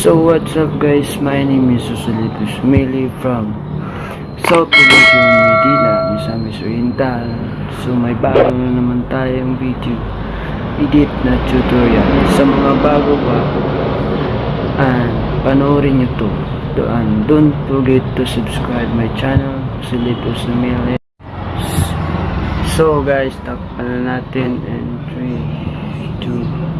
So what's up guys, my name is Susulipus Mili from South Provincial Medina, Misamis Oriental. So may bago na naman tayong video. Edit na tutorial. Sa mga bago pa and panoorin nyo to. And don't forget to subscribe my channel Susulipus Mili. So guys, takpan na natin. In 3, 2,